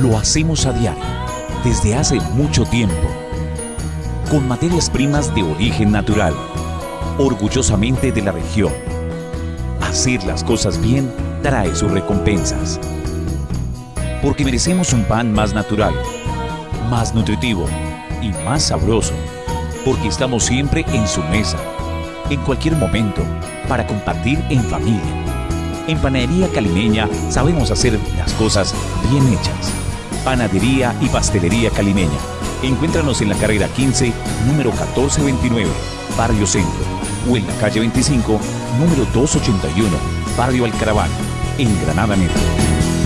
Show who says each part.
Speaker 1: Lo hacemos a diario, desde hace mucho tiempo, con materias primas de origen natural, orgullosamente de la región. Hacer las cosas bien trae sus recompensas. Porque merecemos un pan más natural, más nutritivo y más sabroso. Porque estamos siempre en su mesa, en cualquier momento, para compartir en familia. En Panadería Calimeña sabemos hacer las cosas bien hechas. Panadería y Pastelería Calimeña. Encuéntranos en la carrera 15, número 1429, Barrio Centro, o en la calle 25, número 281, Barrio Alcaraván, en Granada Metro.